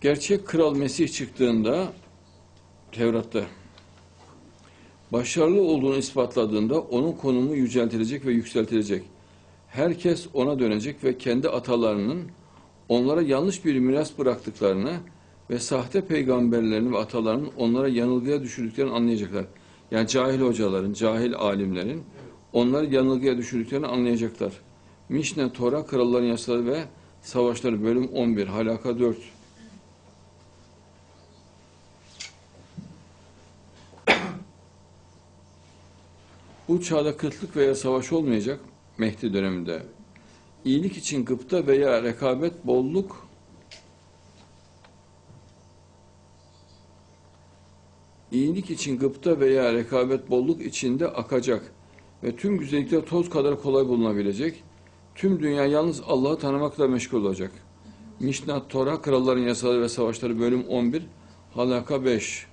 Gerçek kral Mesih çıktığında Tevrat'ta başarılı olduğunu ispatladığında onun konumu yüceltilecek ve yükseltilecek. Herkes ona dönecek ve kendi atalarının onlara yanlış bir miras bıraktıklarını ve sahte peygamberlerin ve atalarının onlara yanılgıya düşürdüklerini anlayacaklar. Yani cahil hocaların, cahil alimlerin onları yanılgıya düşürdüklerini anlayacaklar. Mişne, Tora, Kralların Yasaları ve Savaşları bölüm 11, Halaka 4. Bu çağda kıtlık veya savaş olmayacak Mehdi döneminde. İyilik için gıpta veya rekabet bolluk İyilik için gıpta veya rekabet bolluk içinde akacak ve tüm güzellikler toz kadar kolay bulunabilecek. Tüm dünya yalnız Allah'ı tanımakla meşgul olacak. Mişnat Tora, Kralların Yasaları ve Savaşları bölüm 11, Halaka 5.